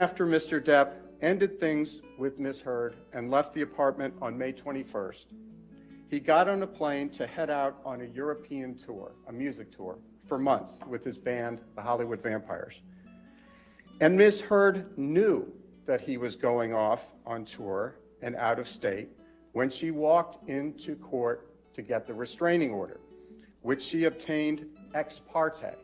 After Mr. Depp ended things with Ms. Heard and left the apartment on May 21st, he got on a plane to head out on a European tour, a music tour, for months with his band, the Hollywood Vampires. And Ms. Heard knew that he was going off on tour and out of state when she walked into court to get the restraining order, which she obtained ex parte.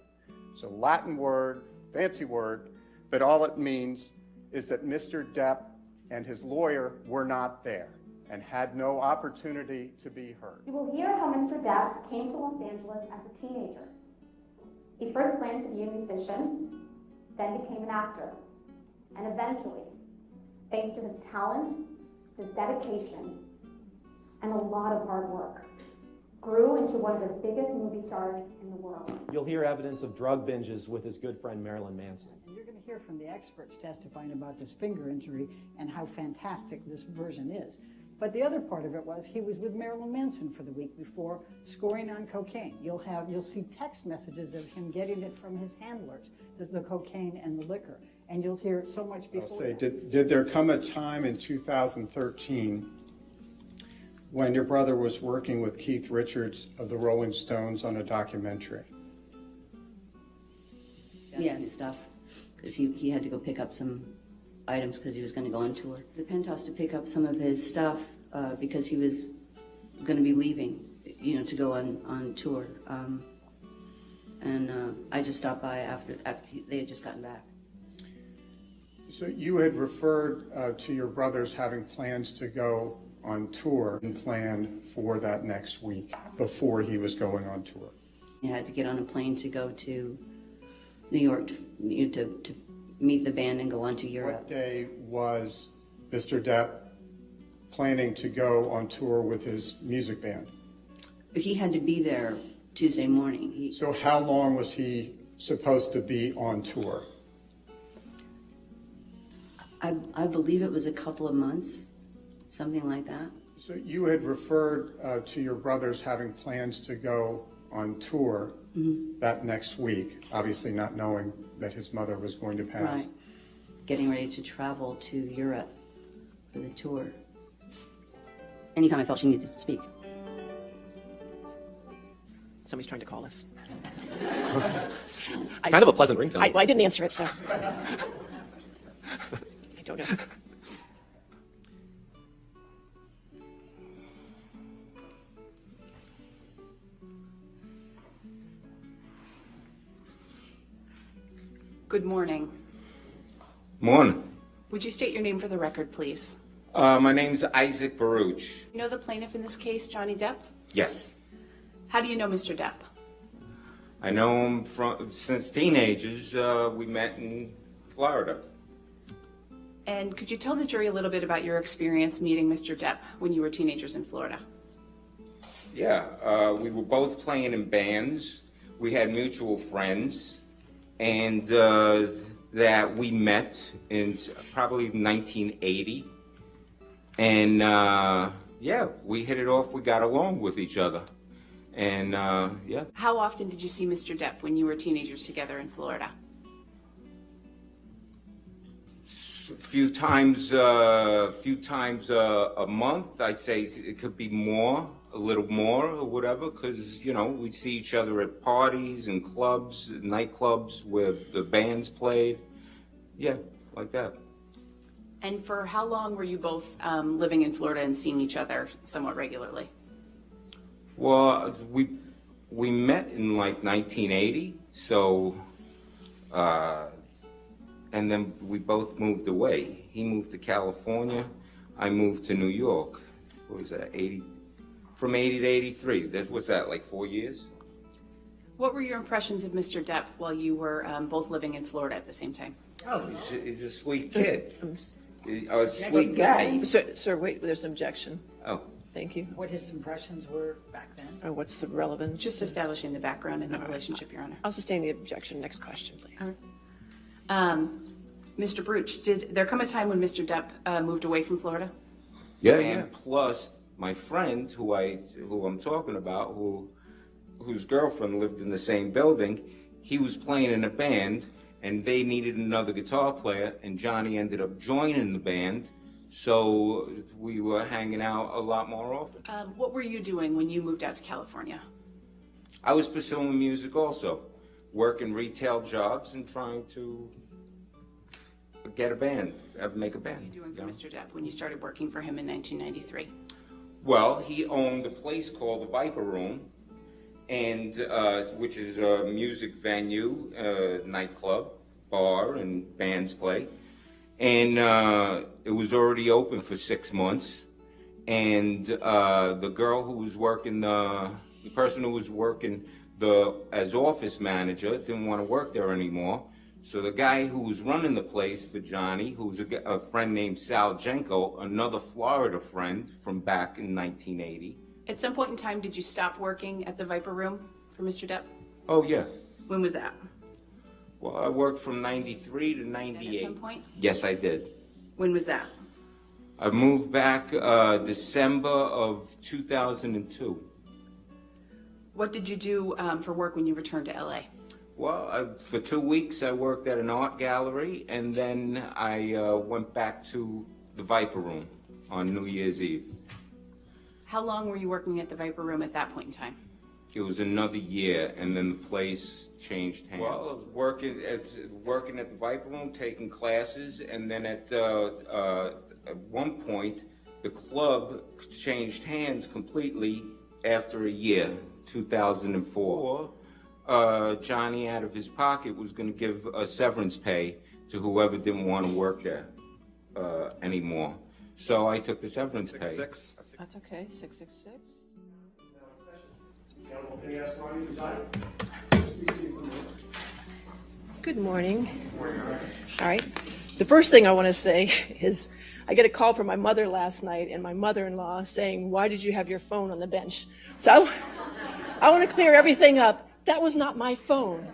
It's a Latin word, fancy word, but all it means is that Mr. Depp and his lawyer were not there and had no opportunity to be heard. You will hear how Mr. Depp came to Los Angeles as a teenager. He first planned to be a musician, then became an actor, and eventually, thanks to his talent, his dedication, and a lot of hard work, grew into one of the biggest movie stars in the world. You'll hear evidence of drug binges with his good friend Marilyn Manson. And you're going to hear from the experts testifying about this finger injury and how fantastic this version is. But the other part of it was he was with Marilyn Manson for the week before, scoring on cocaine. You'll have you'll see text messages of him getting it from his handlers, the, the cocaine and the liquor, and you'll hear so much before. I'll say, that. did, did there come a time in 2013 when your brother was working with Keith Richards of the Rolling Stones on a documentary? Yes, stuff, because he, he had to go pick up some items because he was going to go on tour. The penthouse to pick up some of his stuff uh, because he was going to be leaving, you know, to go on, on tour. Um, and uh, I just stopped by after, after they had just gotten back. So you had referred uh, to your brothers having plans to go on tour and planned for that next week before he was going on tour. He had to get on a plane to go to New York to, to, to meet the band and go on to Europe. What day was Mr. Depp planning to go on tour with his music band? He had to be there Tuesday morning. He, So how long was he supposed to be on tour? I, I believe it was a couple of months, something like that. So you had referred uh, to your brothers having plans to go on tour that next week, obviously not knowing that his mother was going to pass. Right. Getting ready to travel to Europe for the tour. Anytime I felt she needed to speak. Somebody's trying to call us. It's kind of a pleasant ringtone. I, I didn't answer it, so. I don't know. Good morning. Morning. Would you state your name for the record, please? Uh, my name's Isaac Baruch. You know the plaintiff in this case, Johnny Depp? Yes. How do you know Mr. Depp? I know him from since teenagers. Uh, we met in Florida. And could you tell the jury a little bit about your experience meeting Mr. Depp when you were teenagers in Florida? Yeah, uh, we were both playing in bands. We had mutual friends, and uh, that we met in probably 1980. And uh, yeah, we hit it off. We got along with each other, and uh, yeah, How often did you see Mr. Depp when you were teenagers together in Florida? a few times, uh, few times uh, a month. I'd say it could be more, a little more, or whatever, because you know we'd see each other at parties and clubs, nightclubs where the bands played. Yeah, like that. And for how long were you both um, living in Florida and seeing each other somewhat regularly? Well, we we met in like 1980, so. Uh, and then we both moved away. He moved to California. I moved to New York. What was that? 80, from 80 to 83. That was that like four years? What were your impressions of Mr. Depp while you were um, both living in Florida at the same time? Oh, he's a, he's a sweet kid. He's A sweet guy. Sir, sir, wait, there's an objection. Oh, Thank you. what his impressions were back then. Or what's the relevance? Just establishing the background and the relationship, Your Honor. I'll sustain the objection. Next question, please. Um, Mr. Baruch, did there come a time when Mr. Depp uh, moved away from Florida? yeah, and plus my friend who I who I'm talking about, who whose girlfriend lived in the same building, he was playing in a band, and they needed another guitar player, and Johnny ended up joining the band, so we were hanging out a lot more often. Um, what were you doing when you moved out to California? I was pursuing music also, working retail jobs and trying to get a band, uh, make a What were band. you doing for you know? Mr. Depp when you started working for him in 1993? Well, he owned a place called the Viper Room, and uh, which is a music venue, uh, nightclub, bar, and bands play. And uh, it was already open for six months. And uh, the girl who was working, the, the person who was working the as office manager didn't want to work there anymore. So the guy who was running the place for Johnny, who was a friend named Sal Jenco, another Florida friend from back in 1980. At some point in time, did you stop working at the Viper Room for Mr. Depp? Oh yeah. When was that? Well, I worked from 93 to And 98. at some point? Yes, I did. When was that? I moved back uh, December of 2002. What did you do um, for work when you returned to LA? Well, I, for two weeks I worked at an art gallery, and then I uh, went back to the Viper Room on New Year's Eve. How long were you working at the Viper Room at that point in time? It was another year, and then the place changed hands. Well, I was working at working at the Viper Room, taking classes, and then at uh, uh, at one point, the club changed hands completely after a year, 2004. Uh, Johnny, out of his pocket, was going to give a severance pay to whoever didn't want to work there uh, anymore. So I took the severance pay. Six. That's okay, 666. Good morning. All right. The first thing I want to say is I get a call from my mother last night and my mother-in-law saying, why did you have your phone on the bench? So I want to clear everything up. That was not my phone.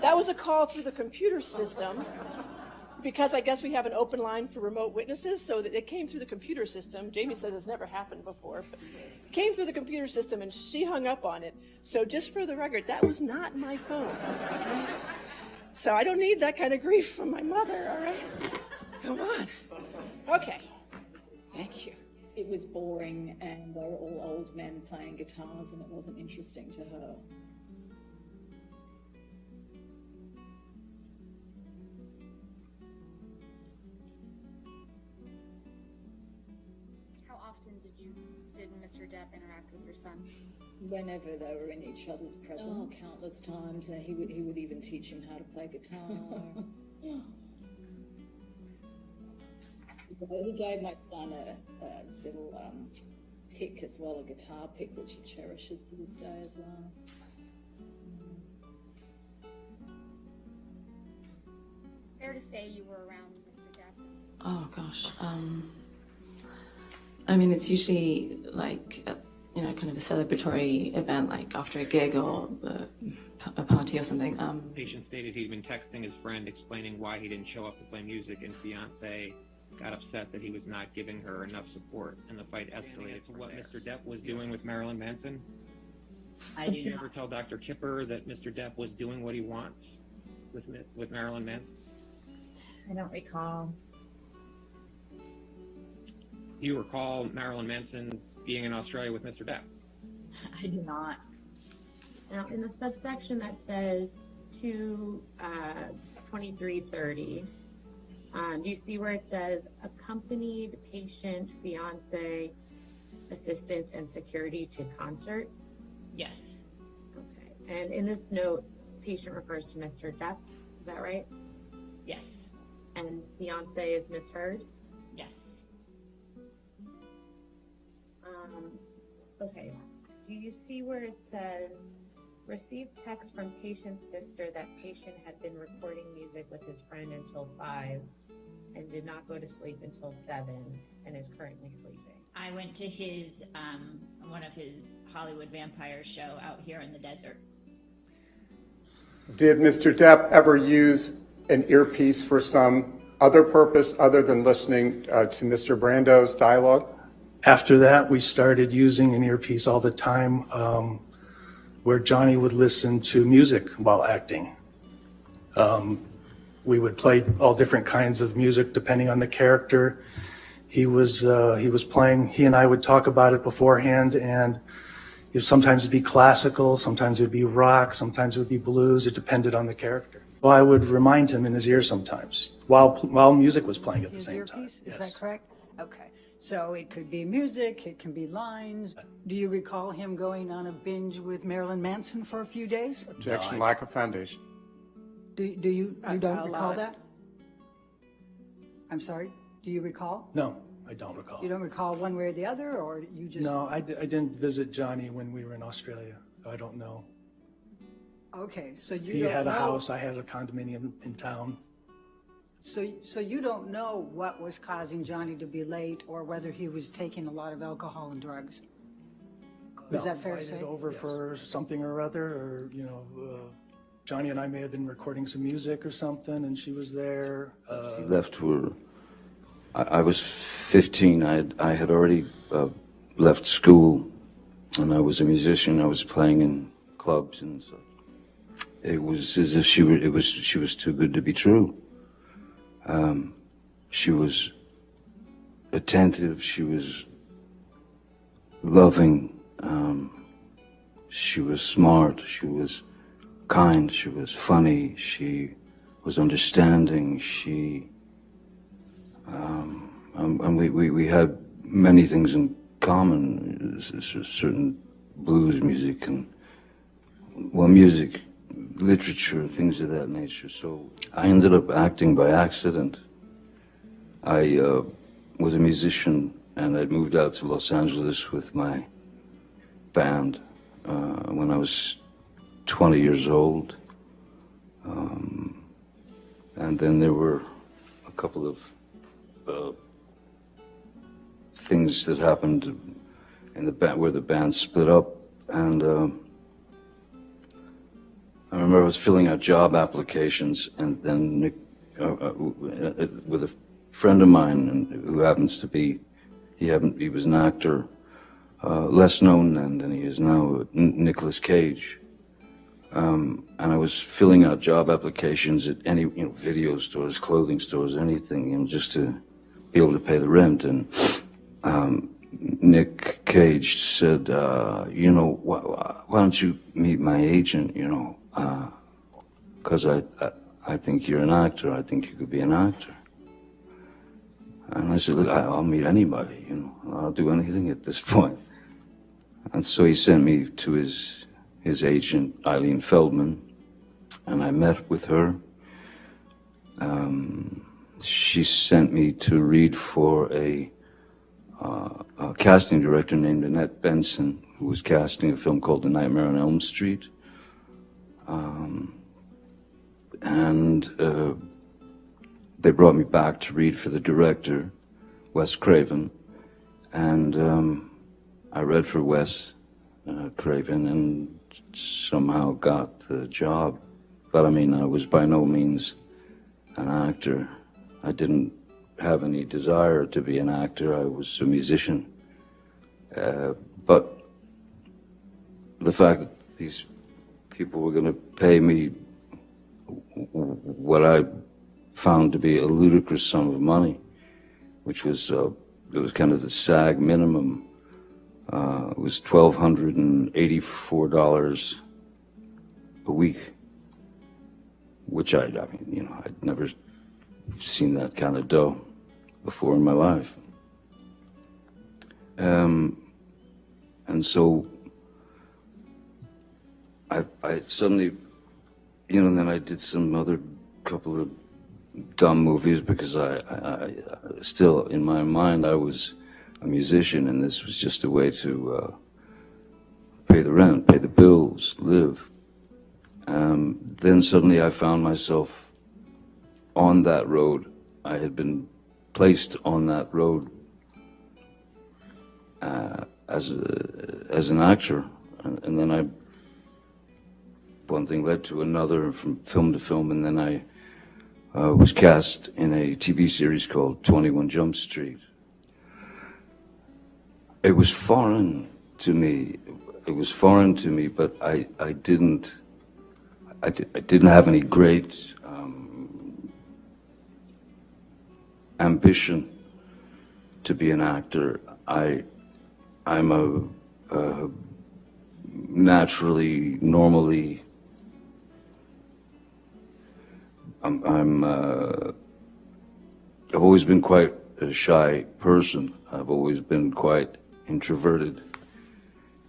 That was a call through the computer system because I guess we have an open line for remote witnesses, so that it came through the computer system. Jamie says it's never happened before, but it came through the computer system and she hung up on it. So just for the record, that was not my phone. Okay? So I don't need that kind of grief from my mother, all right? Come on. Okay. Thank you. it was boring and they were all old men playing guitars and it wasn't interesting to her. Did Mr. Depp interact with your son? Whenever they were in each other's presence, countless times, and he would he would even teach him how to play guitar. he gave my son a, a little um, pick as well, a guitar pick, which he cherishes to this day as well. Fair to say you were around Mr. Depp. Oh gosh. Um, I mean, it's usually like a, you know, kind of a celebratory event, like after a gig or uh, a party or something. Um, patient stated he'd been texting his friend explaining why he didn't show up to play music, and fiance got upset that he was not giving her enough support, and the fight escalated to what Mr. Depp was doing with Marilyn Manson. I do. Did you ever tell Dr. Kipper that Mr. Depp was doing what he wants with with Marilyn Manson? I don't recall. Do you recall Marilyn Manson being in Australia with Mr. Depp? I do not. Now, in the subsection that says to uh, 2330, um, do you see where it says accompanied patient, fiance, assistance, and security to concert? yes. Okay. And in this note, patient refers to Mr. Depp. Is that right? Yes. And fiance is Miss Um, okay. Do you see where it says, received text from patient's sister that patient had been recording music with his friend until five and did not go to sleep until seven and is currently sleeping? I went to his um, one of his Hollywood vampire show out here in the desert. Did Mr. Depp ever use an earpiece for some other purpose other than listening uh, to Mr. Brando's dialogue? After that, we started using an earpiece all the time um, where Johnny would listen to music while acting. Um, We would play all different kinds of music depending on the character. He was, uh, he was playing, he and I would talk about it beforehand and it sometimes it'd be classical, sometimes it would be rock, sometimes it would be blues. It depended on the character. Well, I would remind him in his ear sometimes while, while music was playing at the His same time. earpiece, is that correct? Okay, so it could be music, it can be lines. Do you recall him going on a binge with Marilyn Manson for a few days? Objection, lack of foundation. Do, do you, I- you don't I'll recall it. that? I'm sorry, do you recall? No, I don't recall. You don't recall one way or the other, or you just? No, I, I didn't visit Johnny when we were in Australia. I don't know. Okay, so you He don't had a know- house, I had a condominium in town. So, so you don't know what was causing Johnny to be late, or whether he was taking a lot of alcohol and drugs? No, that fair to say? over for something or other, or, you know, uh, Johnny and I may have been recording some music or something, and she was there. Uh, He left for, I, I was 15. I had, I had already uh, left school, and I was a musician. I was playing in clubs and stuff. It was as if she were. It was she was too good to be true. Um, she was attentive. She was loving. Um, she was smart. She was kind. She was funny. She was understanding. She, um, um, and we, we, we had many things in common, certain blues music and, well, music, literature, things of that nature. So I ended up acting by accident. I uh, was a musician and I'd moved out to Los Angeles with my band uh, when I was 20 years old. Um, and then there were a couple of uh, things that happened in the band where the band split up. And um I remember I was filling out job applications, and then Nick, uh, uh, uh, with a friend of mine who happens to be, he happened, he was an actor, uh, less known then than he is now, N- Nicolas Cage. Um, and I was filling out job applications at any, you know, video stores, clothing stores, anything, you know, just to be able to pay the rent. And um, Nick Cage said, uh, you know, why, why don't you meet my agent, you know, because I, I, I think you're an actor. I think you could be an actor. And I said, look, I'll meet anybody, you know, I'll do anything at this point. And so he sent me to his his agent, Ilene Feldman, and I met with her. Um, she sent me to read for a, uh, a casting director named Annette Benson, who was casting a film called The Nightmare on Elm Street. Um, and uh, they brought me back to read for the director, Wes Craven, and um, I read for Wes uh, Craven and somehow got the job. But I mean, I was by no means an actor. I didn't have any desire to be an actor. I was a musician. Uh, but the fact that these people were going to pay me what I found to be a ludicrous sum of money, which was uh, it was kind of the SAG minimum. Uh, it was twelve hundred and eighty-four dollars a week, which I, I mean, you know, I'd never seen that kind of dough before in my life. Um, and so I, I suddenly, you know, then I did some other couple of dumb movies because I, I, I still in my mind I was a musician and this was just a way to uh, pay the rent, pay the bills, live. Um, then suddenly I found myself on that road. I had been placed on that road uh, as a, as an actor, and, and then I one thing led to another from film to film, and then I uh, was cast in a TV series called 21 Jump Street. It was foreign to me. It was foreign to me, but I, I didn't I, di- I didn't have any great um, ambition to be an actor. I, I'm a, a naturally, normally, I'm, I'm uh, I've always been quite a shy person. I've always been quite introverted.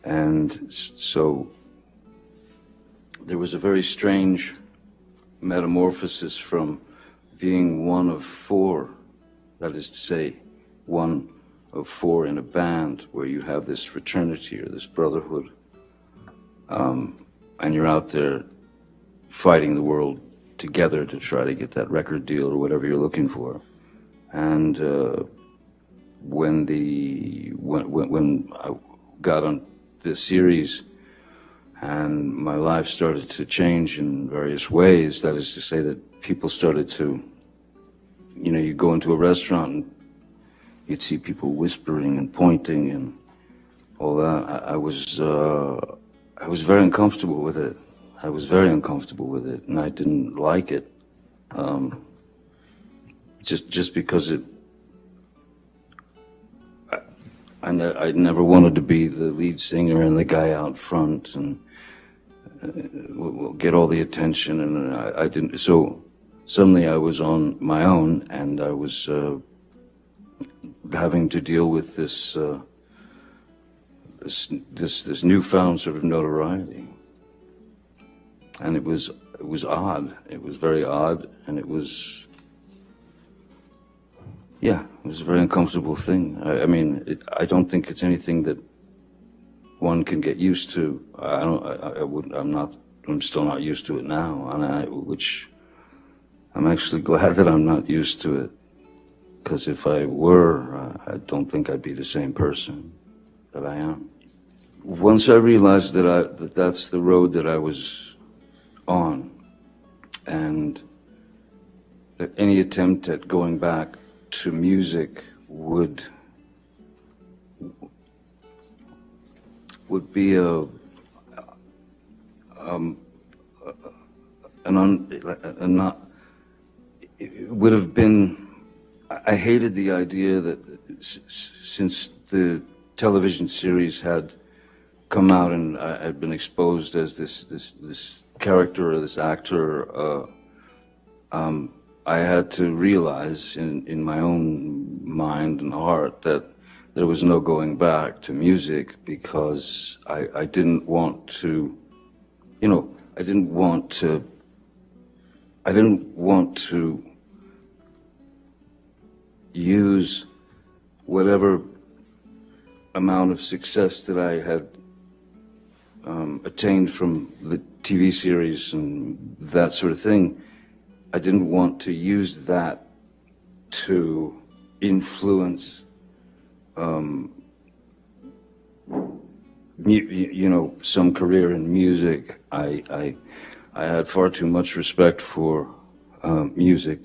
And so there was a very strange metamorphosis from being one of four, that is to say, one of four in a band where you have this fraternity or this brotherhood, um, and you're out there fighting the world together to try to get that record deal or whatever you're looking for. And uh, when the when, when when I got on this series and my life started to change in various ways, that is to say that people started to, you know, you go into a restaurant and you'd see people whispering and pointing and all that. I, I was uh, I was very uncomfortable with it. I was very uncomfortable with it, and I didn't like it. Um, just just because it, I, I, ne- I never wanted to be the lead singer and the guy out front and uh, will get all the attention, and I, I didn't. So suddenly I was on my own, and I was uh, having to deal with this uh, this this this newfound sort of notoriety, and it was it was odd. It was very odd, and it was yeah, it was a very uncomfortable thing. I, I mean, it, I don't think it's anything that one can get used to. I don't. I, I wouldn't. I'm not. I'm still not used to it now, and I, which I'm actually glad that I'm not used to it. Because if I were, uh, I don't think I'd be the same person that I am. Once I realized that I that that's the road that I was on, and that any attempt at going back to music would would be a um, an un, a not it would have been I hated the idea that since the television series had come out and I had been exposed as this this this character this actor uh, um, I had to realize in, in my own mind and heart that there was no going back to music because I, I didn't want to, you know, I didn't want to, I didn't want to use whatever amount of success that I had um, attained from the TV series and that sort of thing. I didn't want to use that to influence, um, you know, some career in music. I, I, I had far too much respect for um, music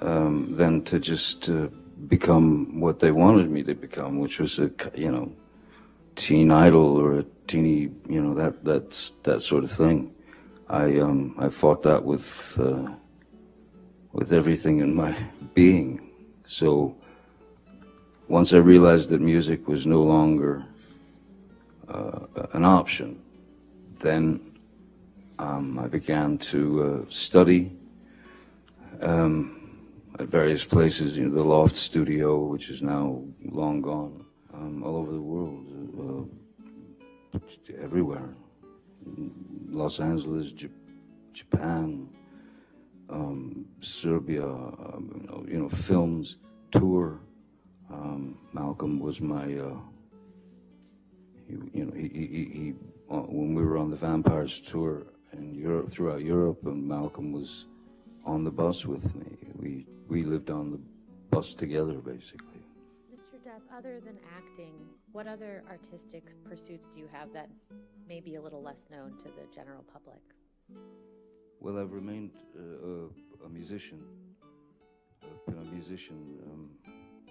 um, than to just uh, become what they wanted me to become, which was a, you know, teen idol or a teeny, you know, that that's that sort of thing. I um, I fought that with uh, with everything in my being. So once I realized that music was no longer uh, an option, then um, I began to uh, study um, at various places. You know, the Loft Studio, which is now long gone, um, all over the world, uh, everywhere. Los Angeles, J- Japan, um, Serbia, um, you, know, films, tour. Um, Malcolm was my, uh, he, you know, he, he, he, he uh, when we were on the Vampires tour in Europe, throughout Europe, and Malcolm was on the bus with me. We, we lived on the bus together, basically. Mr. Depp, other than acting, what other artistic pursuits do you have that may be a little less known to the general public? Well, I've remained uh, a, musician. I've been a musician. Um,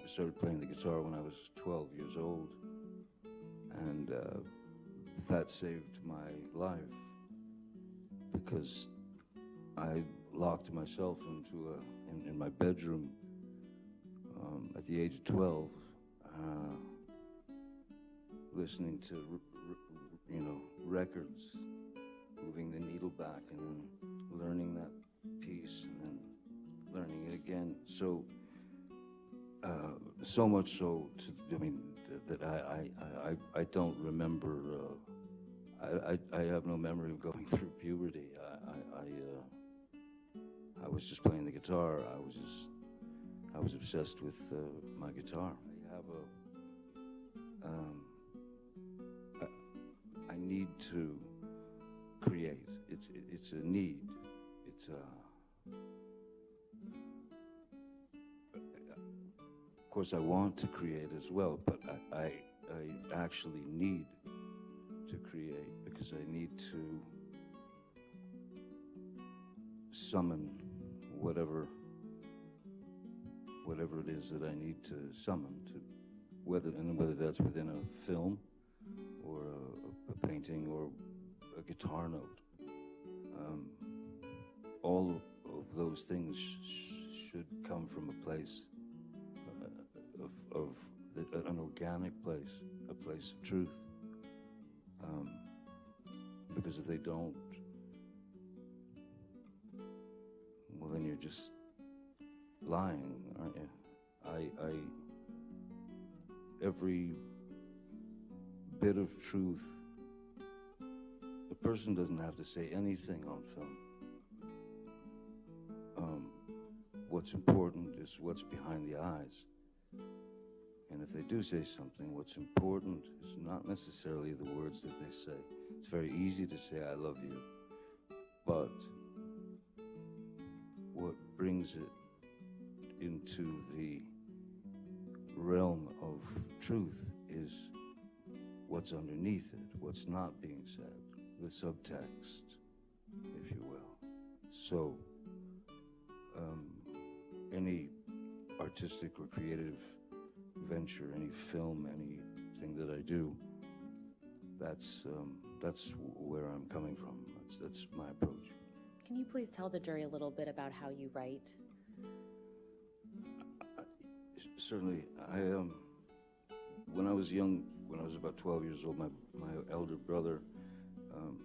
I started playing the guitar when I was 12 years old, and uh, that saved my life because I locked myself into a in, in my bedroom um, at the age of 12, uh, listening to, you know, records, moving the needle back and then learning that piece and then learning it again. So, uh, so much so, to, I mean, th- that I, I, I, I don't remember, uh, I, I, I have no memory of going through puberty. I, I, I, uh, I was just playing the guitar. I was just, I was obsessed with uh, my guitar. I have a, um, to create. It's, it's a need. It's a, of course, I want to create as well, but I, I, I actually need to create because I need to summon whatever whatever it is that I need to summon to whether and whether that's within a film or a, a painting or a guitar note. Um, all of those things sh- should come from a place uh, of, of the, an organic place, a place of truth. Um, because if they don't, well, then you're just lying, aren't you? I, I, every bit of truth, the person doesn't have to say anything on film. Um, what's important is what's behind the eyes. And if they do say something, what's important is not necessarily the words that they say. It's very easy to say, I love you. But what brings it into the realm of truth is what's underneath it, what's not being said, the subtext, if you will. So, um, any artistic or creative venture, any film, anything that I do, that's um, that's where I'm coming from. That's that's my approach. Can you please tell the jury a little bit about how you write? Certainly, I um, when I was young, when I was about 12 years old, my my elder brother, um,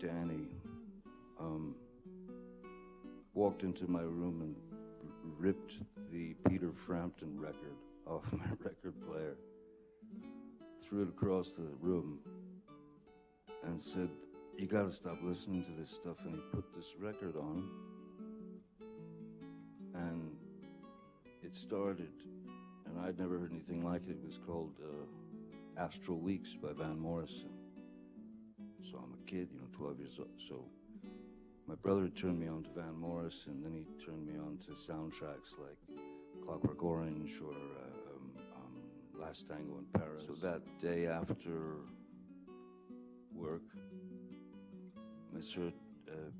Danny, um, walked into my room and ripped the Peter Frampton record off my record player, threw it across the room, and said, "You got to stop listening to this stuff." And he put this record on, and it started, and I'd never heard anything like it. It was called uh, Astral Weeks by Van Morrison. So I'm a kid, you know, 12 years old. So my brother turned me on to Van Morris, and then he turned me on to soundtracks like Clockwork Orange or uh, um, um, Last Tango in Paris. So that day after work, Mr. Uh,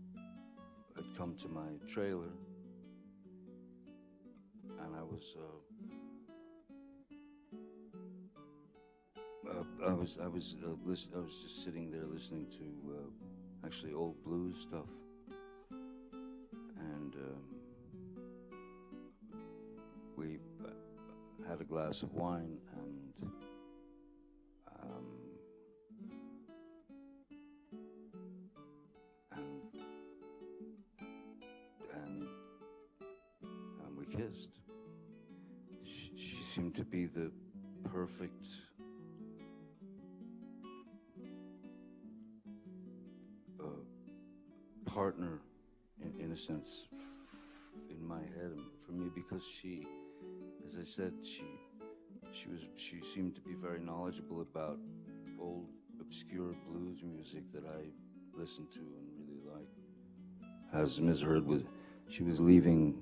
had come to my trailer and I was uh, uh, I was I was uh, I was just sitting there listening to uh, actually old blues stuff, and um, we uh, had a glass of wine and. Um, and and and we kissed. She, she seemed to be the perfect sense, in my head for me because she, as I said, she she was she seemed to be very knowledgeable about old obscure blues music that I listened to and really liked. As Ms. Heard was, she was leaving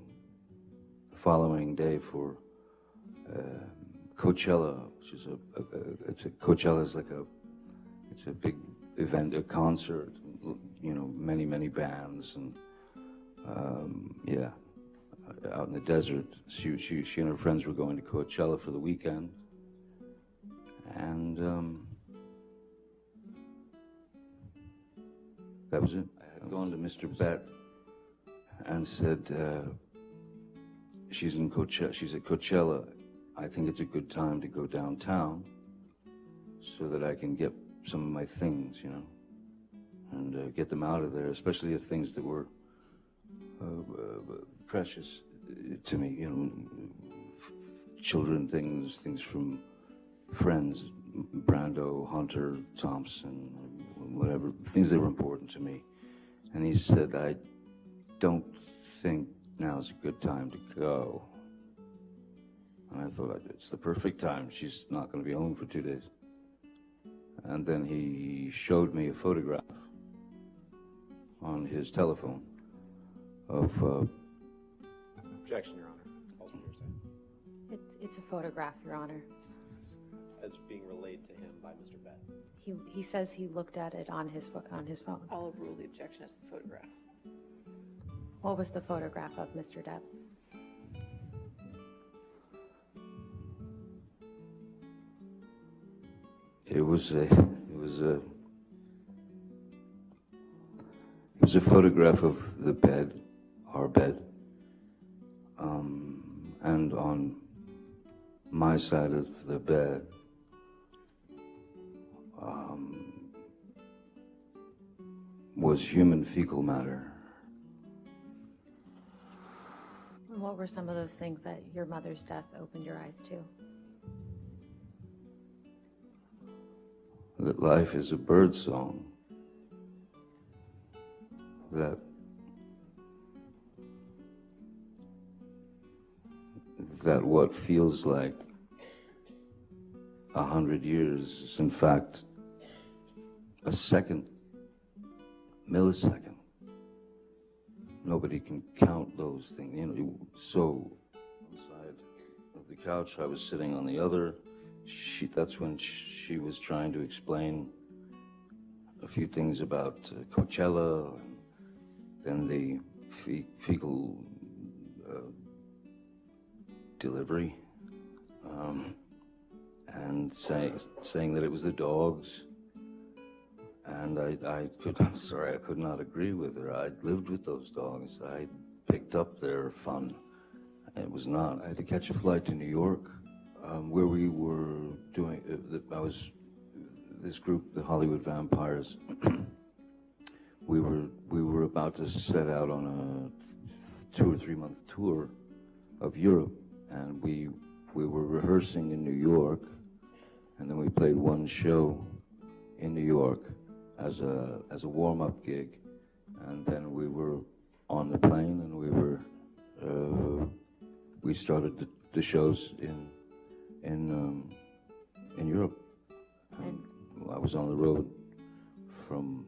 the following day for uh, Coachella, which is a, a, a it's a Coachella is like a it's a big event, a concert, you know, many many bands and um, yeah, out in the desert. She she she and her friends were going to Coachella for the weekend, and um, that was it. I had gone to Mr. Bett and said. Uh, she's in Coachella, she's at Coachella, I think it's a good time to go downtown so that I can get some of my things, you know, and uh, get them out of there, especially the things that were uh, uh, precious uh, to me, you know, children things, things from friends, Brando, Hunter, Thompson, whatever, things that were important to me. And he said, I don't think now's a good time to go. And I thought, it's the perfect time. She's not going to be home for two days. And then he showed me a photograph on his telephone of, uh, Objection, Your Honor. Also hearsay. It's, it's a photograph, Your Honor. As being relayed to him by Mr. Bett. He, he says he looked at it on his, pho- on his phone. I'll overrule the objection as the photograph. What was the photograph of Mr. Depp? It was a, it was a, it was a photograph of the bed, our bed, um, and on my side of the bed, um, was human fecal matter. What were some of those things that your mother's death opened your eyes to? that life is a bird song, that that what feels like a hundred years is in fact a second, millisecond. Nobody can count those things, you know. So, on the side of the couch, I was sitting on the other. She, that's when she was trying to explain a few things about uh, Coachella, and then the fe- fecal delivery, um, and say, saying that it was the dogs. And I, I could, I'm sorry, I could not agree with her. I'd lived with those dogs. I picked up their fun. It was not. I had to catch a flight to New York, um, where we were doing. Uh, the, I was this group, the Hollywood Vampires. we were we were about to set out on a two or three month tour of Europe, and we we were rehearsing in New York, and then we played one show in New York as a as a warm up gig, and then we were on the plane, and we were uh, we started the, the shows in in um, in Europe. And I was on the road from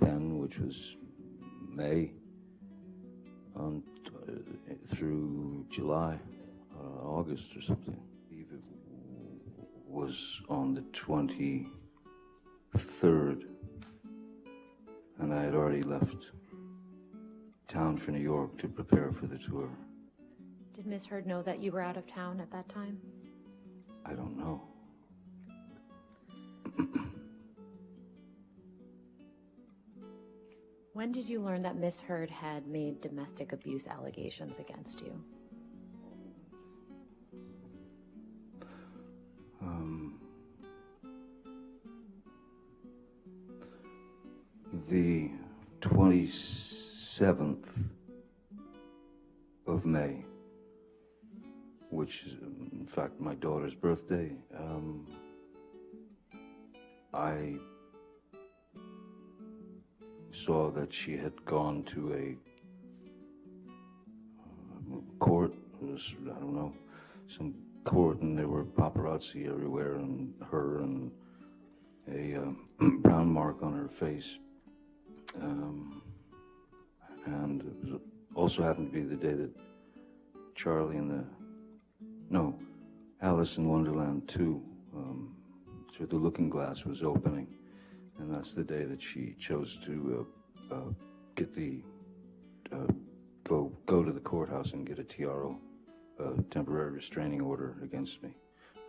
then, which was May, on uh, through July, Uh, August or something. I believe it was on the twenty third, and I had already left town for New York to prepare for the tour. Did Miss Heard know that you were out of town at that time? I don't know. When did you learn that Miss Heard had made domestic abuse allegations against you? The 27th of May, which is in fact my daughter's birthday, um, I saw that she had gone to a uh, court, was, I don't know, some court, and there were paparazzi everywhere, and her and a um, brown mark on her face. Um, and it was also happened to be the day that Charlie and the, no, Alice in Wonderland 2, um, through the Looking Glass was opening. And that's the day that she chose to uh, uh, get the, uh, go, go to the courthouse and get a TRO, a temporary restraining order against me.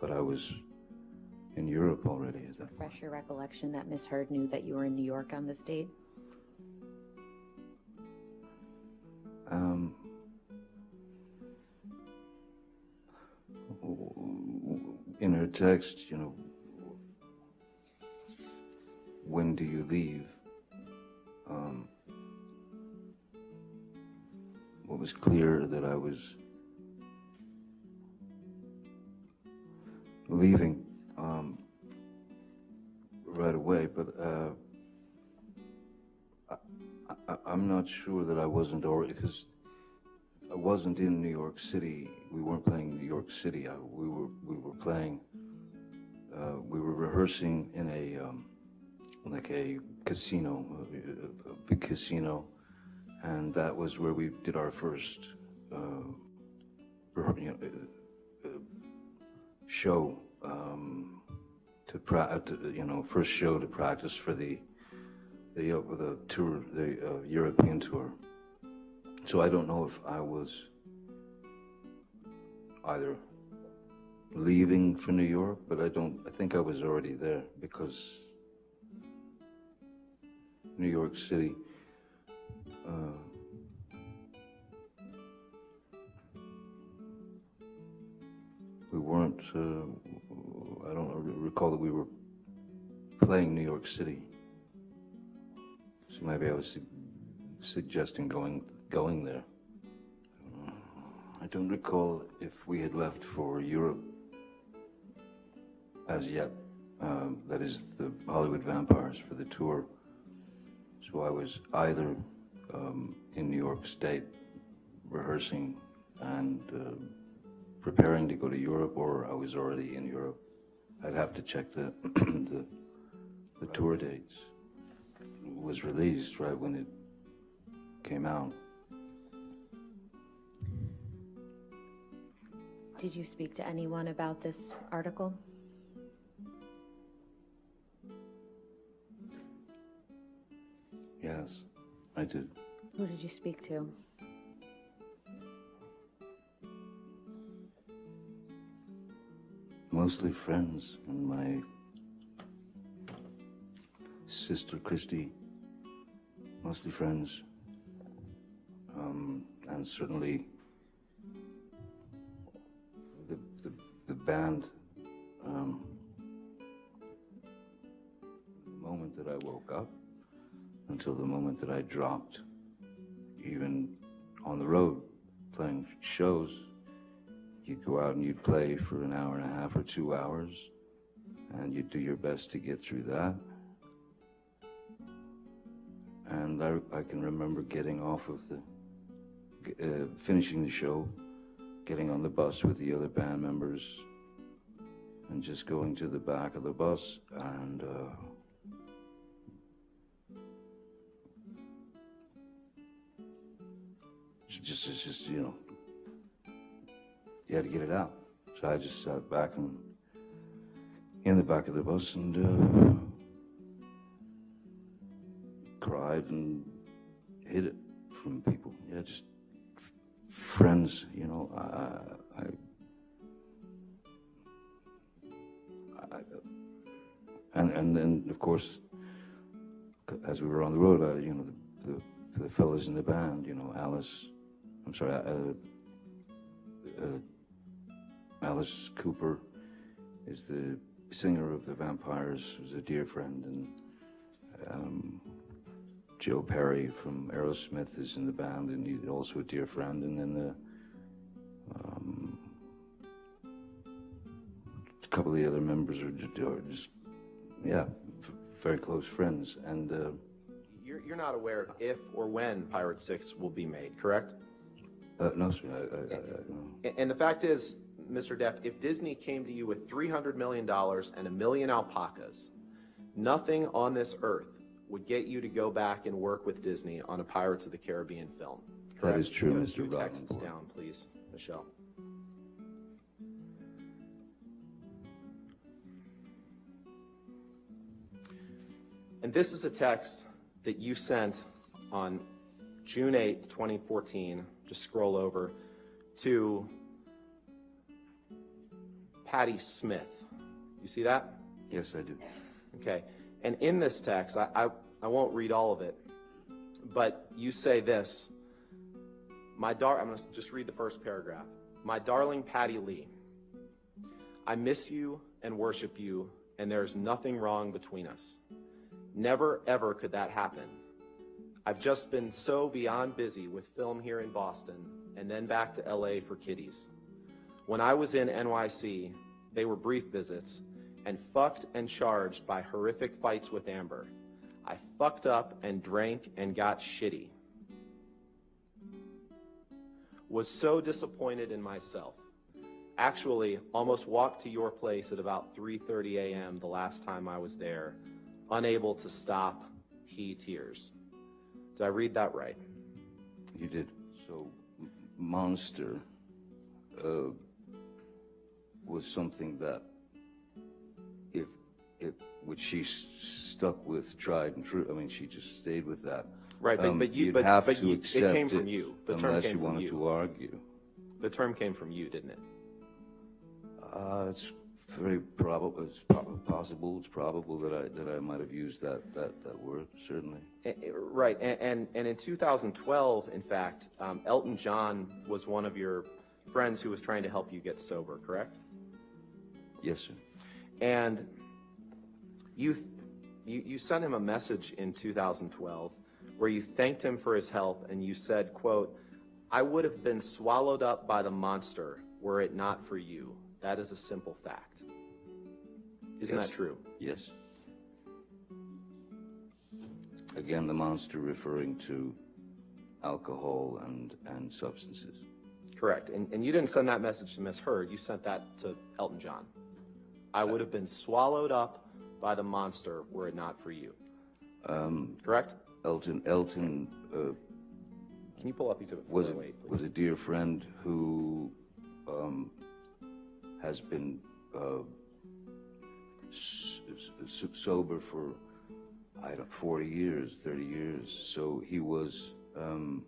But I was in Europe already that Refresh your recollection that Miss Heard knew that you were in New York on this date? Um, in her text, you know, when do you leave? Um, what was clear that I was leaving um, right away, but. Uh, I'm not sure that I wasn't already because I wasn't in New York City. We weren't playing New York City. I, we were we were playing. Uh, we were rehearsing in a um, like a casino, a, a big casino, and that was where we did our first uh, you know, uh, uh, show um, to, pra- to you know first show to practice for the the uh, the tour the uh, European tour. So I don't know if I was either leaving for New York, but I don't. I think I was already there because New York City. Uh, we weren't. Uh, I don't recall that we were playing New York City. So maybe I was su- suggesting going going there. I don't recall if we had left for Europe as yet. Um, that is the Hollywood Vampires for the tour. So I was either um, in New York State rehearsing and uh, preparing to go to Europe, or I was already in Europe. I'd have to check the the, the tour dates. Was released right when it came out. Did you speak to anyone about this article? Yes, I did. Who did you speak to? Mostly friends and my sister Christy. Mostly friends. Um, and certainly the, the, the band. Um, the moment that I woke up until the moment that I dropped, even on the road playing shows, you'd go out and you'd play for an hour and a half or two hours, and you'd do your best to get through that. And I, I can remember getting off of the, uh, finishing the show, getting on the bus with the other band members, and just going to the back of the bus and, uh, just, it's just, you know, you had to get it out. So I just sat back and in the back of the bus and uh, cried and hid it from people. Yeah, just friends, you know. I, I, I, and and then of course, as we were on the road, you know, the, the the fellas in the band, you know, Alice. I'm sorry, uh, uh, Alice Cooper is the singer of the Vampires, who's a dear friend, and um, Joe Perry from Aerosmith is in the band, and he's also a dear friend. And then the um, a couple of the other members are just, are just yeah, very close friends. And uh, You're, you're not aware of if or when Pirate 6 will be made, correct? uh, no, sir, I, I, I, no. And the fact is, Mr. Depp, if Disney came to you with $300 million and a million alpacas, nothing on this earth would get you to go back and work with Disney on a Pirates of the Caribbean film. That correct? is true, Mr. few texts Rottenborn. down, please, Michelle. And this is a text that you sent on June 8th, 2014. Just scroll over to Patti Smith. You see that? yes, I do. Okay. And in this text, I, I, I won't read all of it, but you say this. My dar- I'm going to just read the first paragraph. My darling Patti Lee, I miss you and worship you, and there's nothing wrong between us. Never, ever could that happen. I've just been so beyond busy with film here in Boston and then back to LA for kiddies. When I was in NYC, they were brief visits and fucked and charged by horrific fights with Amber. I fucked up and drank and got shitty. Was so disappointed in myself. Actually, almost walked to your place at about 3:30 a.m. the last time I was there, unable to stop he tears. Did I read that right? You did. So, Monster uh, was something that, if, which she s- stuck with, tried and true. I mean, she just stayed with that. Right, but- Um, but you- but- have but to you- it came from you. The term unless came you from wanted you. to argue. The term came from you, didn't it? Uh, it's very probable. It's possible. It's probable that I that I might have used that that that word. Certainly. Right, and, and, and in 2012, in fact, um, Elton John was one of your friends who was trying to help you get sober, correct? Yes, sir. And you, you, you sent him a message in 2012 where you thanked him for his help and you said, quote, I would have been swallowed up by the monster were it not for you. That is a simple fact. Isn't Yes. that true? Yes. Again, the monster referring to alcohol and and substances. Correct. And, and you didn't send that message to Miss Heard. You sent that to Elton John. I uh, would have been swallowed up by the monster were it not for you. Um, Correct? Elton Elton uh, Can you pull up Exhibit was a, 408, please? was a dear friend who um, has been uh, sober for I don't 40 years, 30 years. So he was. Um,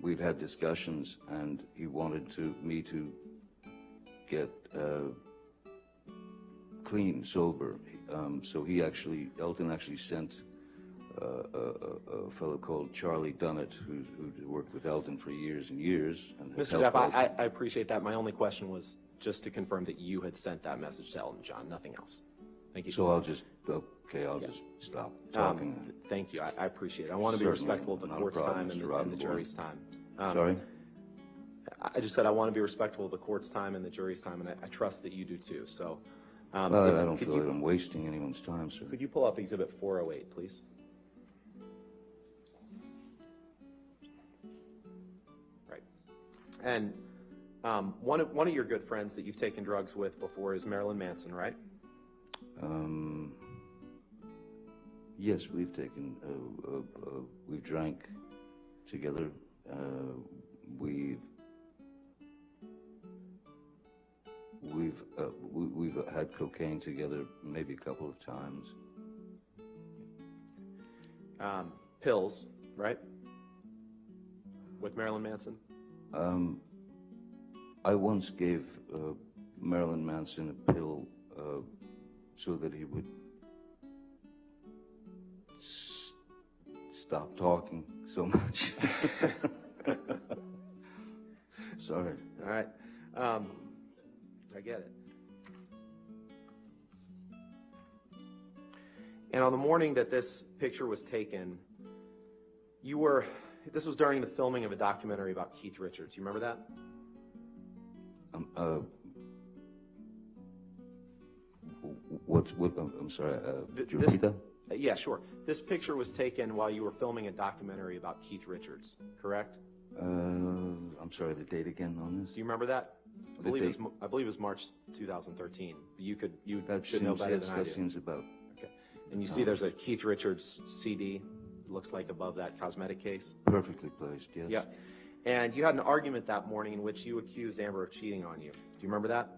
we'd had discussions, and he wanted to me to get uh, clean, sober. Um, so he actually, Elton actually sent uh, a, a, a fellow called Charlie Dunnett, who, who worked with Elton for years and years. And Mr. Depp, I, I appreciate that. My only question was just to confirm that you had sent that message to Elton John, nothing else. Thank you. So I'll just, okay, I'll just stop Um, talking. Thank you. I, I appreciate it. I want to be Certainly, respectful of the court's problem, time and the, and the jury's time. Um, Sorry? I I just said I want to be respectful of the court's time and the jury's time, and I, I trust that you do too. So, um, Well, if- I don't could feel you- that I'm wasting anyone's time, sir. Could you pull up Exhibit 408, please? Right. And um, one of one of your good friends that you've taken drugs with before is Marilyn Manson, right? Um, yes, we've taken, uh, uh, uh, we've drank together. Uh, we've we've uh, we, we've had cocaine together maybe a couple of times. Um, pills, right? With Marilyn Manson. Um, I once gave uh, Marilyn Manson a pill uh, so that he would stop talking so much. Sorry. All right. Um, I get it. And on the morning that this picture was taken, you were, this was during the filming of a documentary about Keith Richards. You remember that? Um, uh, what's what? I'm, I'm sorry. Uh, could you repeat that? Uh, Yeah, sure. This picture was taken while you were filming a documentary about Keith Richards, correct? Uh, I'm sorry. The date again on this? Do you remember that? I believe it was, I believe it was March 2013. You could, you That should know better than I that do. seems about. Okay. And you see Um, there's a Keith Richards CD, looks like above that cosmetic case. Perfectly placed. Yes. Yeah. And you had an argument that morning in which you accused Amber of cheating on you. Do you remember that?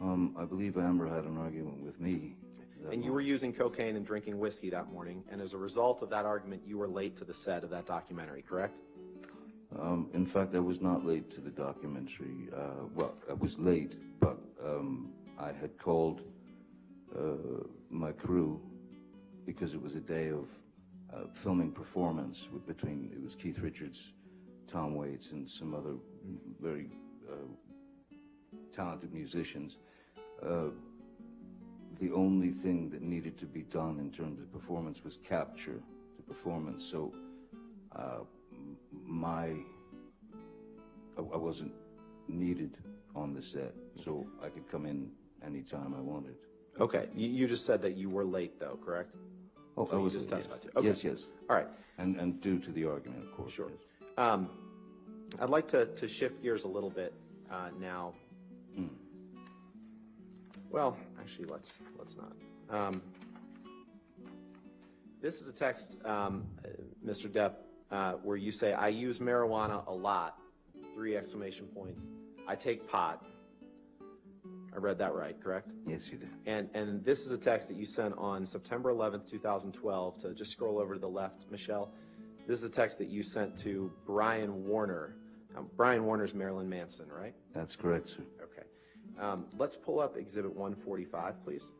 Um, I believe Amber had an argument with me. that And you were using cocaine and drinking whiskey that morning, and as a result of that argument, you were late to the set of that documentary, correct? Um, in fact, I was not late to the documentary. Uh, well, I was late, but um, I had called uh, my crew because it was a day of uh, filming performance between it was Keith Richards, Tom Waits, and some other very uh, talented musicians. uh, the only thing that needed to be done in terms of performance was capture the performance. So uh, my, I I wasn't needed on the set, so I could come in anytime I wanted. Okay, you, you just said that you were late though, correct? Oh, I was just yes. testified to. Okay. Yes, yes. All right. And, and due to the argument, of course. Sure. yes. Um, I'd like to, to shift gears a little bit uh, now. Hmm. Well, actually, let's let's not. Um, this is a text, um, uh, Mr. Depp, uh, where you say, "I use marijuana a lot." Three exclamation points. I take pot. I read that right, correct? Yes, you did. And, and this is a text that you sent on September 11th, 2012, to just scroll over to the left, Michelle. This is a text that you sent to Brian Warner. Um, Brian Warner's Marilyn Manson, right? That's correct, sir. Okay. Um, let's pull up Exhibit 145, please.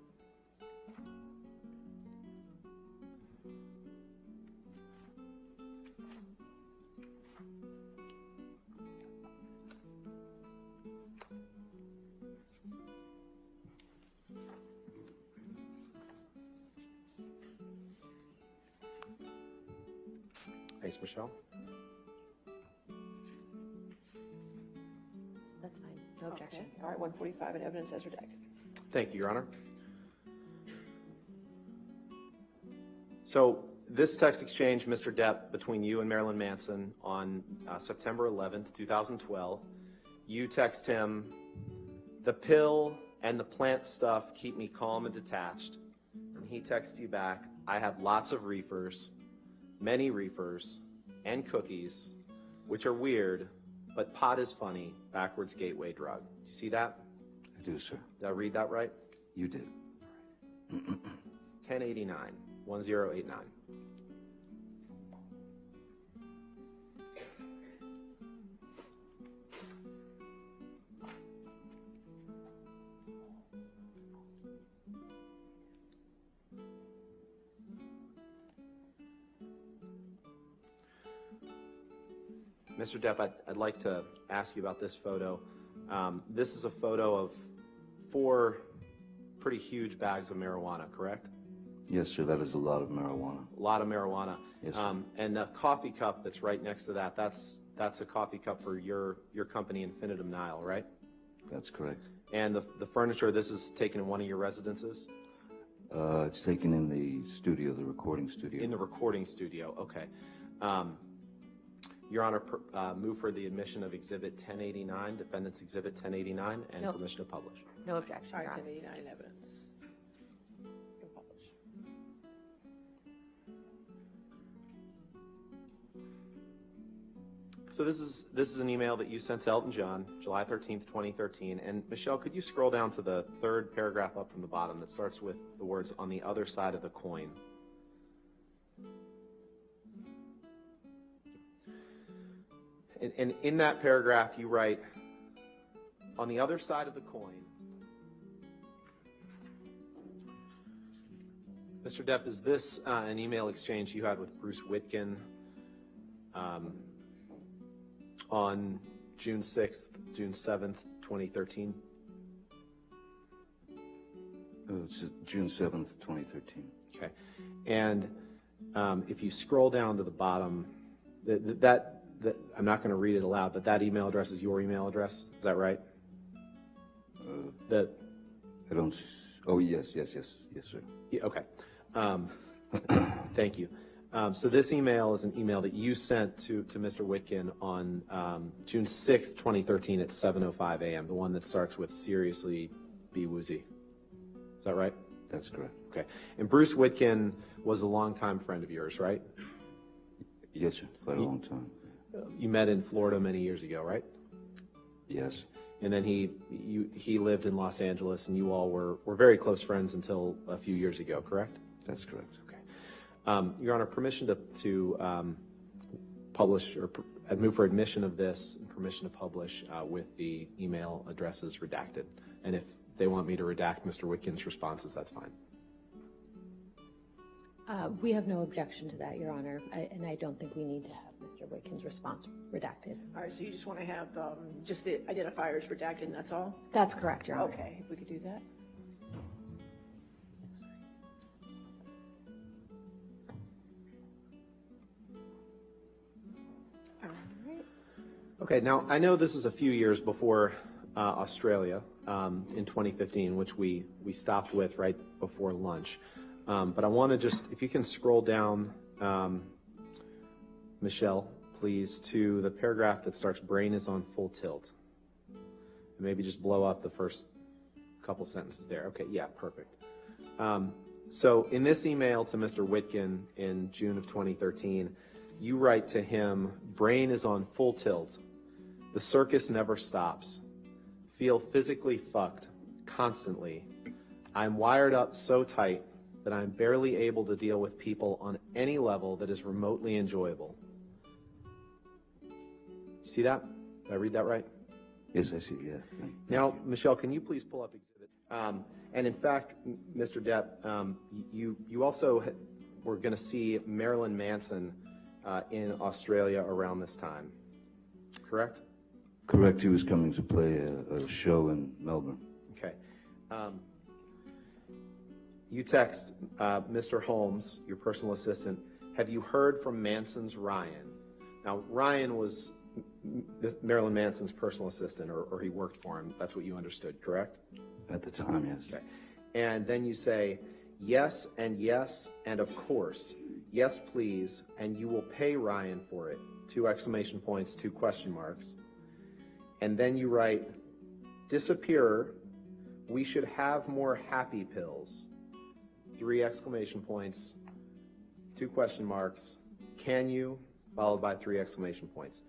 Thanks, Michelle. That's fine. No objection. Okay. All right, 145 and evidence as redacted. Thank you, Your Honor. So this text exchange, Mr. Depp, between you and Marilyn Manson on uh, September 11th, 2012, you text him, "The pill and the plant stuff keep me calm and detached." And he texts you back, "I have lots of reefers, many reefers, and cookies, which are weird, but pot is funny, backwards gateway drug." You see that? I do, sir. Did I read that right? You did. 1089, 1089. Mr. Depp, I'd, I'd like to ask you about this photo. Um, this is a photo of four pretty huge bags of marijuana, correct? Yes, sir, that is a lot of marijuana. A lot of marijuana. Yes, sir. Um, and the coffee cup that's right next to that, that's, that's a coffee cup for your, your company, Infinitum Nihil, right? That's correct. And the, the furniture, this is taken in one of your residences? Uh, it's taken in the studio, the recording studio. In the recording studio, okay. Um, Your Honor, per- uh, move for the admission of Exhibit 1089, Defendant's Exhibit 1089, and No. permission to publish. No objection, Your Honor. 1089 evidence. Can publish. So this is, this is an email that you sent to Elton John, July 13th, 2013. And Michelle, could you scroll down to the third paragraph up from the bottom that starts with the words "on the other side of the coin"? And, and in that paragraph, you write, "On the other side of the coin." Mr. Depp, is this uh, an email exchange you had with Bruce Witkin um, on June 6th, June 7th, 2013? Uh, It's June 7th, 2013. Okay. And um, if you scroll down to the bottom, th- th- that, that, I'm not going to read it aloud, but that email address is your email address? Is that right? Uh, The, I don't, oh, yes, yes, yes, yes, sir. yeah, okay. Um, Thank you. Um, So this email is an email that you sent to, to Mr. Witkin on um, June 6th, 2013 at 7:05 a.m., the one that starts with seriously be woozy. Is that right? That's correct. Okay. And Bruce Witkin was a longtime friend of yours, right? Yes, sir, quite a long time. You met in Florida many years ago, right? Yes, And then he, you, he lived in Los Angeles, and you all were, were very close friends until a few years ago, correct? that's correct. Okay. Um, Your Honor, permission to, to um, publish, or I'd move for admission of this, and permission to publish uh, with the email addresses redacted. And if they want me to redact Mr. Witkin's responses, that's fine. Uh, We have no objection to that, Your Honor, I- and I don't think we need to have Mr. Witkin's response redacted. All right, so you just want to have um, just the identifiers redacted and that's all? That's correct, Your Honor. Okay, if we could do that. All right. Okay, now, I know this is a few years before uh, Australia um, in 2015, which we, we stopped with right before lunch. Um, But I want to just, if you can scroll down, um, Michelle, please, to the paragraph that starts, "Brain is on full tilt." And maybe just blow up the first couple sentences there. Okay, yeah, perfect. Um, So in this email to Mr. Witkin in June of 2013, you write to him, "Brain is on full tilt. The circus never stops. Feel physically fucked constantly. I'm wired up so tight that I'm barely able to deal with people on any level that is remotely enjoyable." See that? Did I read that right? Yes, I see, yeah. Now, Michelle, can you please pull up exhibit? Um, and in fact, Mr. Depp, um, you, you also were going to see Marilyn Manson uh, in Australia around this time, correct? Correct, he was coming to play a, a show in Melbourne. Okay. Um, you text uh, Mr. Holmes, your personal assistant, have you heard from Manson's Ryan? Now, Ryan was Marilyn Manson's personal assistant, or, or he worked for him. That's what you understood, correct? At the time, yes. Okay. And then you say, yes, and yes, and of course. Yes, please, and you will pay Ryan for it. Two exclamation points, two question marks. And then you write, disappear, we should have more happy pills. Three exclamation points, two question marks. Can you? Followed by three exclamation points.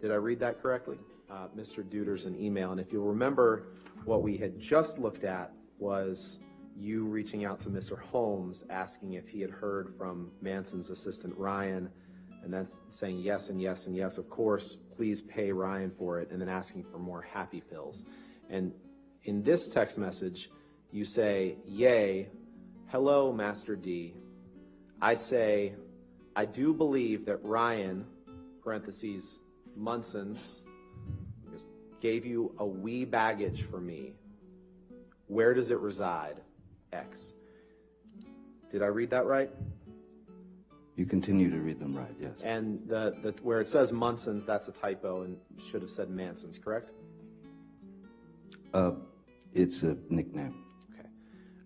Did I read that correctly? Uh, Mr. Deuter's an email, and if you'll remember, what we had just looked at was you reaching out to Mr. Holmes, asking if he had heard from Manson's assistant Ryan, and then saying yes and yes and yes, of course, please pay Ryan for it, and then asking for more happy pills. And in this text message, you say, yay, hello, Master D. I say, I do believe that Ryan, parentheses, Munson's, gave you a wee baggage for me. Where does it reside? X. Did I read that right? You continue to read them right, yes. And the, the where it says Munson's, that's a typo and should have said Manson's, correct? Uh, it's a nickname.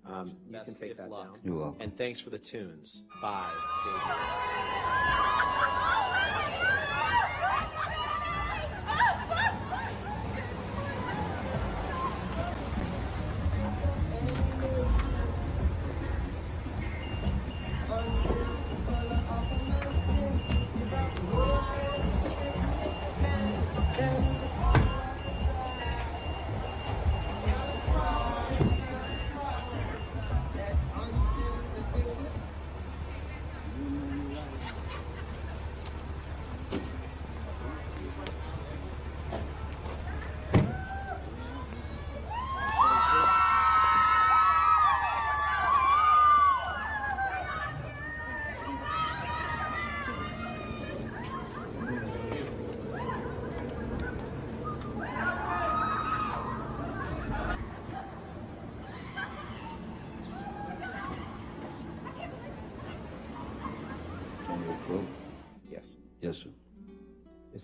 Okay. Um, you can take that down. You're welcome. And thanks for the tunes. Bye.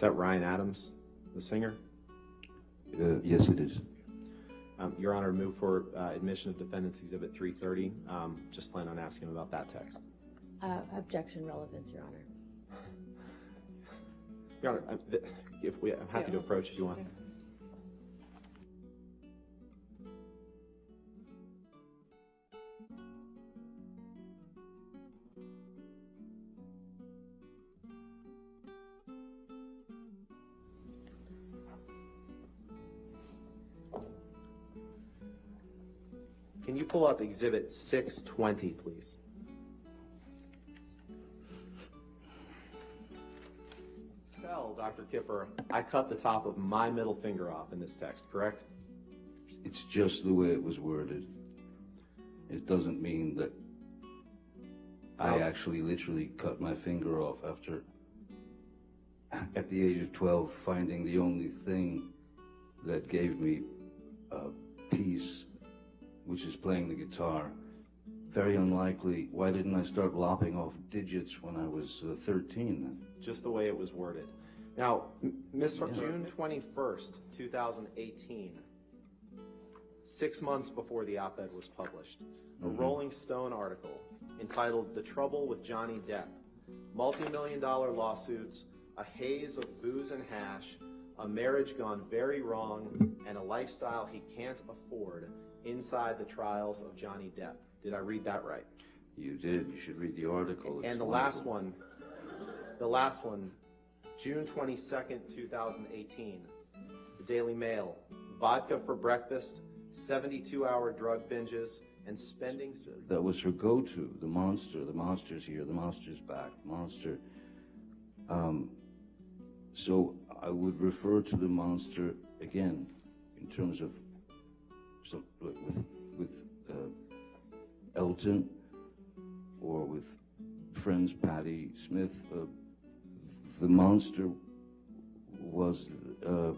that Ryan Adams, the singer? Uh, yes, it is. Um, Your Honor, move for uh, admission of defendants Exhibit 330. Um, Just plan on asking about that text. Uh, Objection relevance, Your Honor. Your Honor, I'm- if we, I'm happy to approach if you want. Can pull up Exhibit 620, please? Tell Dr. Kipper, I cut the top of my middle finger off in this text, correct? It's just the way it was worded. It doesn't mean that I actually literally cut my finger off after, at the age of 12, finding the only thing that gave me uh, peace, which is playing the guitar. Very unlikely. Why didn't I start lopping off digits when I was uh, 13 then? just the way it was worded. Now, M- Ms. Har- June 21st, 2018, six months before the op-ed was published, a Mhm. Rolling Stone article entitled "The Trouble with Johnny Depp: Multi-million dollar lawsuits, a haze of booze and hash, a marriage gone very wrong, and a lifestyle he can't afford inside the trials of Johnny Depp." Did I read that right? You did. You should read the article. It's And the last one, the last one, June 22nd, 2018, the Daily Mail, vodka for breakfast, 72-hour drug binges, and spending. That was her go-to. The monster. The monster's here. The monster's back. Monster. Um, so I would refer to the monster again in terms of some, with with uh, Elton or with friends Patti Smith. Uh, the monster was uh,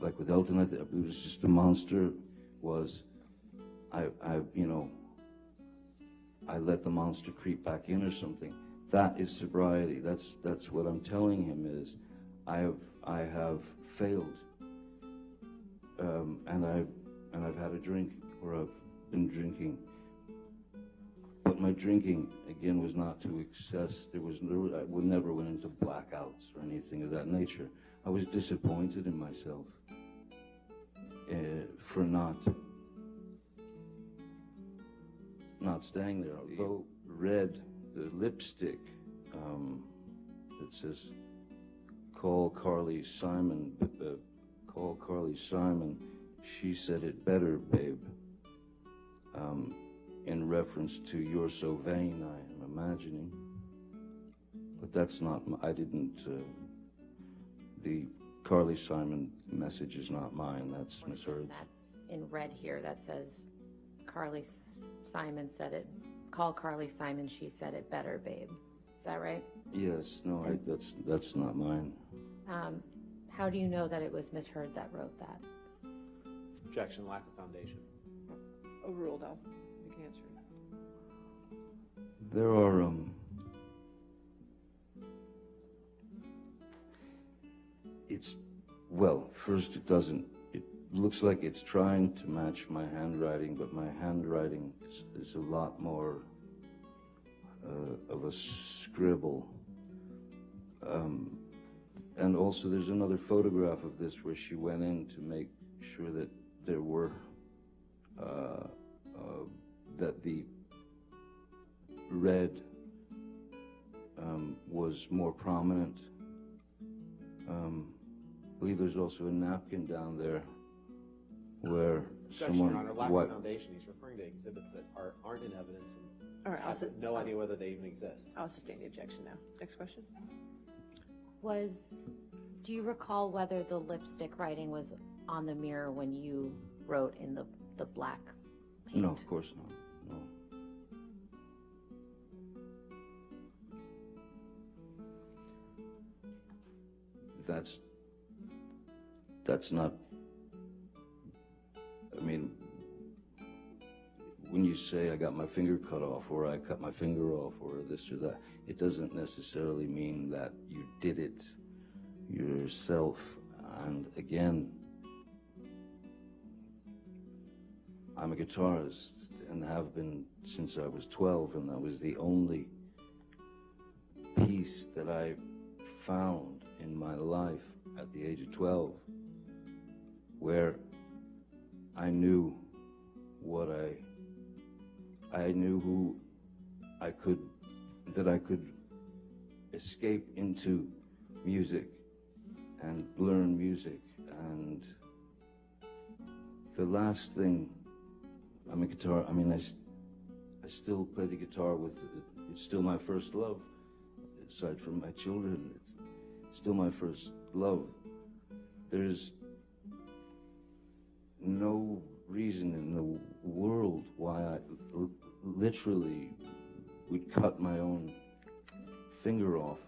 like with Elton. I it was just the monster was I I you know I let the monster creep back in or something. That is sobriety. That's that's what I'm telling him is I have I have failed. Um, and I've and I've had a drink or I've been drinking. But my drinking again was not to excess. There was no, I would never went into blackouts or anything of that nature. I was disappointed in myself uh, for not not staying there. Although red, the lipstick um, that says "Call Carly Simon," uh, "Call Carly Simon." She said it better, babe. Um, in reference to "You're so vain," I am imagining. But that's not. I didn't. Uh, the Carly Simon message is not mine. That's Miss Heard's. That's in red here, that says Carly S- Simon said it, call Carly Simon, she said it better, babe. Is that right? Yes. No. I, that's that's not mine. Um, how do you know that it was Miss Heard that wrote that? Objection, lack of foundation. Overruled, Al. You can answer. There are um it's well, first it doesn't it looks like it's trying to match my handwriting, but my handwriting is, is a lot more uh, of a scribble. Um, and also there's another photograph of this where she went in to make sure that there were uh, uh, that the red um, was more prominent. Um, I believe there's also a napkin down there where Objection, someone Your Honor, lack wi- of foundation. He's referring to exhibits that are, aren't in evidence and All right, I I'll have sit- no idea whether they even exist. I'll sustain the objection now. Next question. Was, do you recall whether the lipstick writing was on the mirror when you wrote in the, the black paint? No, of course not. No. That's that's not. I mean, when you say I got my finger cut off, or I cut my finger off, or this or that, it doesn't necessarily mean that you did it yourself. And again, I'm a guitarist and have been since I was 12, and that was the only piece that I found in my life at the age of 12 where I knew what I I knew who I could that I could escape into music and learn music. And the last thing I'm a guitar I mean I, I still play the guitar with it's still my first love aside from my children. It's still my first love. There's no reason in the world why I literally would cut my own finger off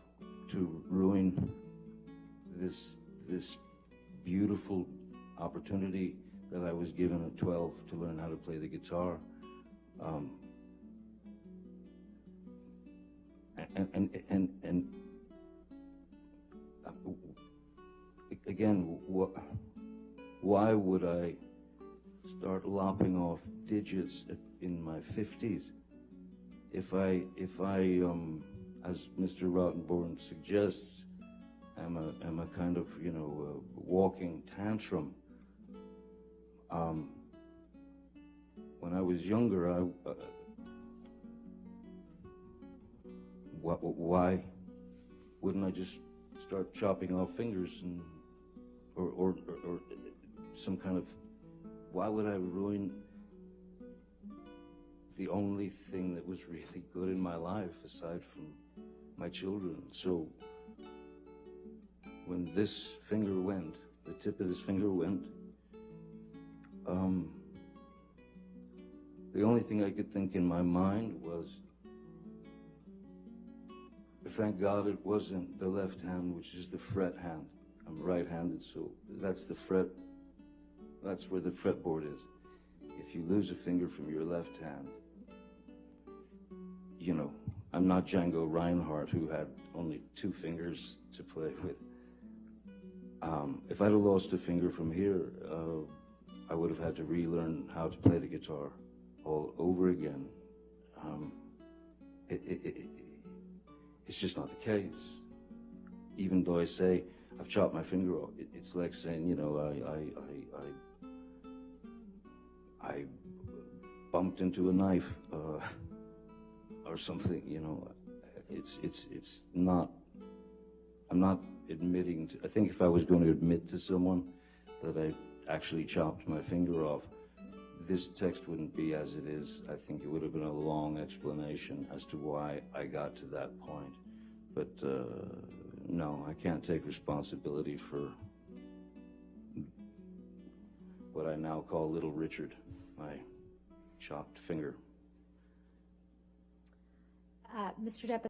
to ruin this this beautiful opportunity that I was given at 12 to learn how to play the guitar. Um, and and and and uh, again, wh- why would I start lopping off digits in my fifties? If I if I um, as Mr. Rottenborn suggests, am a am a kind of you know walking tantrum. Um, when I was younger, I. Uh, wh- why wouldn't I just start chopping off fingers and or, or, or, or some kind of why would I ruin the only thing that was really good in my life aside from my children so when this finger went the tip of this finger went um, the only thing I could think in my mind was Thank God it wasn't the left hand, which is the fret hand. I'm right-handed, so that's the fret. That's where the fretboard is. If you lose a finger from your left hand, you know, I'm not Django Reinhardt who had only two fingers to play with. Um, if I'd have lost a finger from here, uh, I would have had to relearn how to play the guitar all over again. Um, it, it, it, it's just not the case. Even though I say I've chopped my finger off, it, it's like saying, you know, I, I, I, I, I bumped into a knife uh, or something. You know, it's it's it's not. I'm not admitting. To, I think if I was going to admit to someone that I actually chopped my finger off, this text wouldn't be as it is. I think it would have been a long explanation as to why I got to that point. But uh, no, I can't take responsibility for what I now call Little Richard, my chopped finger. Uh, Mr. Depp,